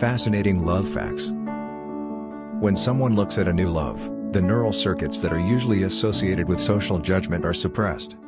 Fascinating love facts. When someone looks at a new love, the neural circuits that are usually associated with social judgment are suppressed.